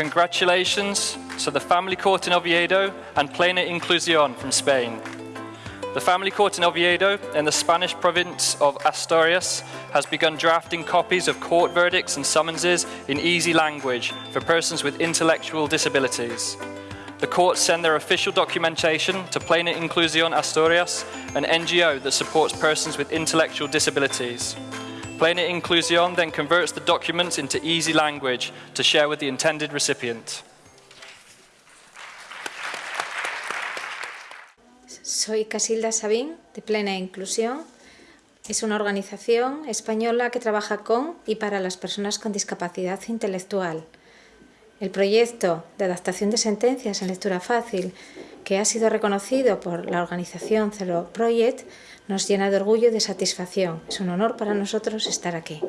congratulations to the Family Court in Oviedo and Plena Inclusión from Spain. The Family Court in Oviedo, in the Spanish province of Asturias, has begun drafting copies of court verdicts and summonses in easy language for persons with intellectual disabilities. The courts send their official documentation to Plena Inclusión Asturias, an NGO that supports persons with intellectual disabilities. Plena Inclusión then converts the documents into easy language to share with the intended recipient. Soy Casilda Sabín, de Plena Inclusión. Es una organización española que trabaja con y para las personas con discapacidad intelectual. El proyecto de adaptación de sentencias en lectura fácil, que ha sido reconocido por la organización Zero Project, nos llena de orgullo y de satisfacción. Es un honor para nosotros estar aquí.